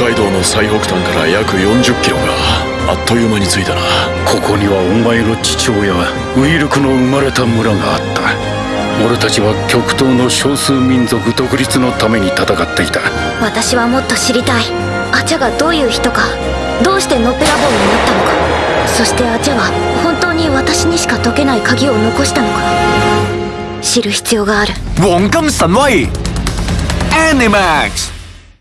海道の最北端から約40キロがあっという間に着いたな。ここにはお前の父親ウイルクの生まれた村があった。俺たちは極東の少数民族独立のために戦っていた。私はもっと知りたい。アチャがどういう人か。どうしてのっぺらぼうになったのか。そしてアチャは本当に私にしか解けない鍵を残したのか。知る必要がある。黃金神威 Animax!